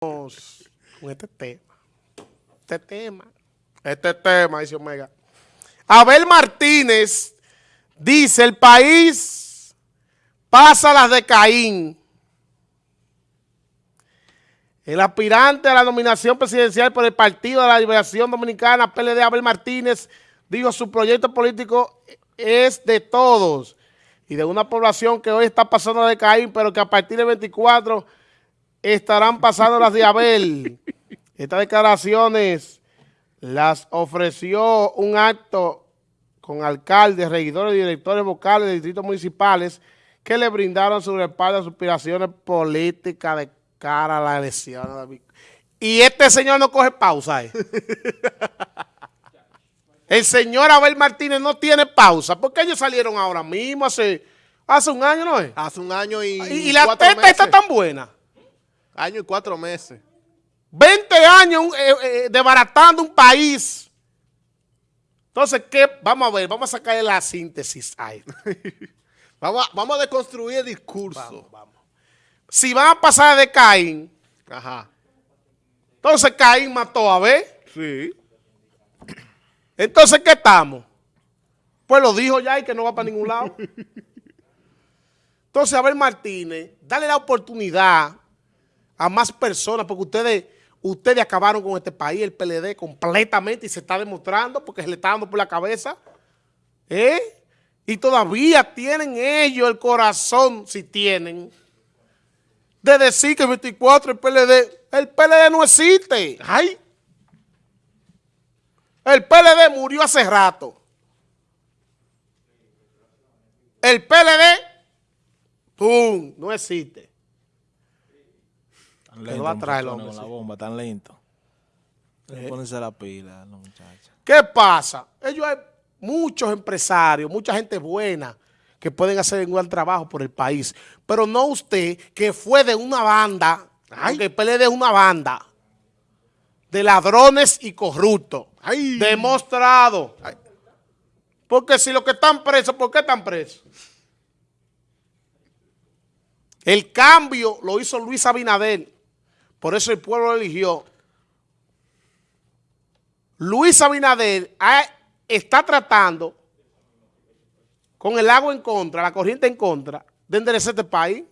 con este tema. Este tema. Este tema, dice Omega. Abel Martínez dice, el país pasa las de Caín. El aspirante a la nominación presidencial por el Partido de la Liberación Dominicana, PLD Abel Martínez, dijo su proyecto político es de todos y de una población que hoy está pasando de Caín, pero que a partir del 24 estarán pasando las de Abel. Estas declaraciones las ofreció un acto con alcaldes, regidores y directores vocales de distritos municipales que le brindaron su respaldo a sus aspiraciones políticas de cara a la elección. Y este señor no coge pausa. ¿eh? El señor Abel Martínez no tiene pausa. porque ellos salieron ahora mismo? Hace, hace un año, ¿no es? Hace un año y Y, la teta está tan buena. Año y cuatro meses. 20 años eh, eh, desbaratando un país. Entonces, ¿qué? Vamos a ver, vamos a sacar la síntesis ahí. vamos, a, vamos a deconstruir el discurso. Vamos, Si van a pasar de Caín, Ajá. entonces Caín mató a Abel. Sí. Entonces, ¿qué estamos? Pues lo dijo ya y que no va para ningún lado. Entonces, Abel Martínez, dale la oportunidad a más personas, porque ustedes, ustedes acabaron con este país, el PLD, completamente, y se está demostrando, porque se le está dando por la cabeza. ¿Eh? Y todavía tienen ellos el corazón, si tienen, de decir que el 24 el PLD, el PLD no existe. ¡Ay! El PLD murió hace rato. El PLD, ¡pum!, no existe. Tan lento, va a traer el muchachones, hombre, con la bomba, tan lento. Eh. Pónganse la pila, los muchachos. ¿Qué pasa? Ellos hay muchos empresarios, mucha gente buena que pueden hacer un gran trabajo por el país. Pero no usted, que fue de una banda, porque el PLD es una banda de ladrones y corruptos. Ay. Demostrado. Porque si los que están presos, ¿por qué están presos? El cambio lo hizo Luis Abinader. Por eso el pueblo lo eligió. Luis Abinader ha- está tratando, con el agua en contra, la corriente en contra, de enderezar este país.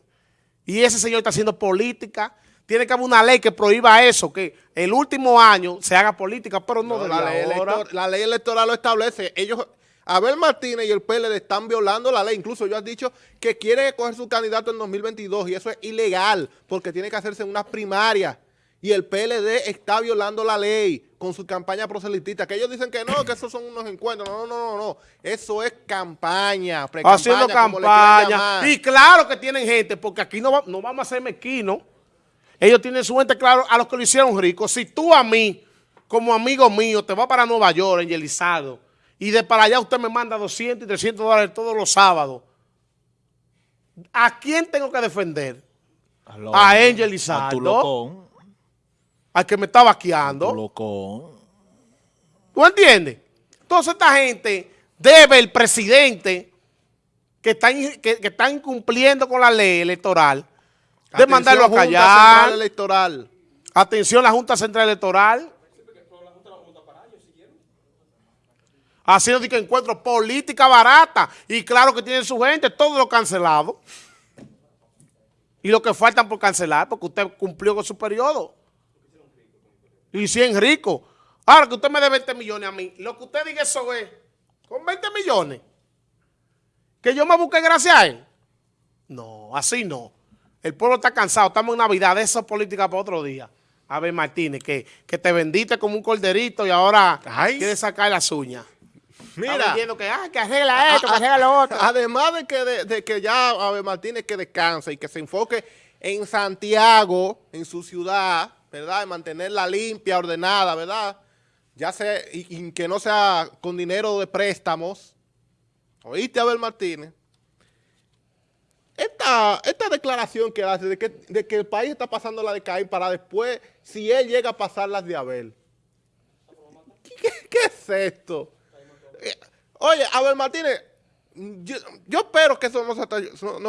Y ese señor está haciendo política. Tiene que haber una ley que prohíba eso, que el último año se haga política, pero no, No, de la, ley ahora. la ley electoral lo establece. Ellos, Abel Martínez y el PLD están violando la ley. Incluso ellos han dicho que quieren escoger su candidato en 2022 y eso es ilegal porque tiene que hacerse en unas primarias. Y el PLD está violando la ley con su campaña proselitista. Que ellos dicen que no, que esos son unos encuentros. No, no, no, no. Eso es campaña, haciendo campaña. Y claro que tienen gente, porque aquí no, va- no vamos a ser mezquinos. Ellos tienen su gente, claro, a los que lo hicieron ricos. Si tú a mí, como amigo mío, te vas para Nueva York, en Yelizado, y de para allá usted me manda 200 y 300 dólares todos los sábados, ¿a quién tengo que defender? Aló, A Angel A tu Lizardo. locón. Al que me está Tu vaqueando. locón. ¿Tú entiendes? Entonces esta gente debe el presidente que está, que, que está incumpliendo con la ley electoral de Atención, mandarlo a Junta callar. Central Electoral. Atención la Junta Central Electoral. Haciendo de que encuentro política barata. Y claro que tienen su gente, todo lo cancelado. Y lo que faltan por cancelar, porque usted cumplió con su periodo. Y 100 ricos. Ahora que usted me dé 20 millones a mí, lo que usted diga eso es, con 20 millones, que yo me busque gracias a él. No, así no. El pueblo está cansado, estamos en Navidad, de esa política para otro día. A ver, Martínez, que, que te vendiste como un corderito y ahora Ay. quieres sacar las uñas. Mira. que, ah, que arregla esto, que arregla lo otro. Además de que, de, de que ya Abel Martínez que descanse y que se enfoque en Santiago, en su ciudad, ¿verdad? En mantenerla limpia, ordenada, ¿verdad? Ya sea, y, y que no sea con dinero de préstamos. ¿Oíste, Abel Martínez? Esta, esta declaración que hace de que, de que el país está pasando la de Caín para después, si él llega a pasar las de Abel. ¿Qué, qué es esto? Eh, Oye, Abel Martínez, yo, espero que eso no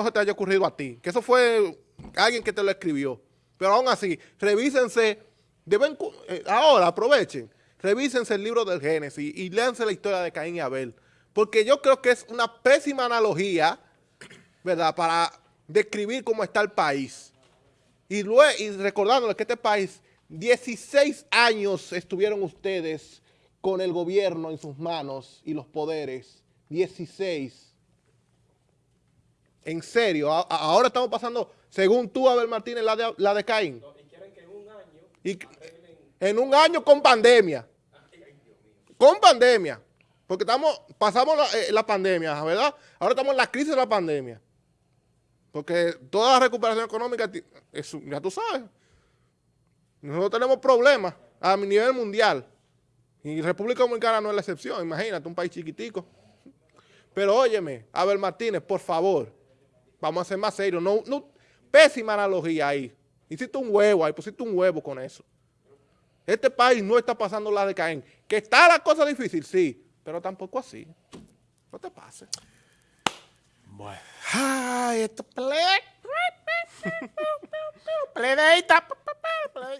se, te, haya ocurrido a ti, que eso fue alguien que te lo escribió. Pero aún así, revísense, deben, eh, ahora aprovechen, revísense el libro del Génesis y léanse la historia de Caín y Abel. Porque yo creo que es una pésima analogía, ¿verdad?, para describir cómo está el país. Y, luego, y recordándoles que este país, 16 años estuvieron ustedes con el gobierno en sus manos y los poderes. 16. En serio, a- ahora estamos pasando, según tú, Abel Martínez, la de, la de Caín. Y que- en un año con pandemia. Con pandemia. Porque estamos, pasamos la, eh, la pandemia, ¿verdad? Ahora estamos en la crisis de la pandemia. Porque toda la recuperación económica, es un- ya tú sabes, nosotros tenemos problemas a nivel mundial. Y República Dominicana no es la excepción, imagínate, un país chiquitico. Pero óyeme, Abel Martínez, por favor, vamos a ser más serios. No, no, pésima analogía ahí. Hiciste un huevo ahí, pusiste un huevo con eso. Este país no está pasando la de Caín. Que está la cosa difícil, sí, pero tampoco así. No te pases. Ay, esto.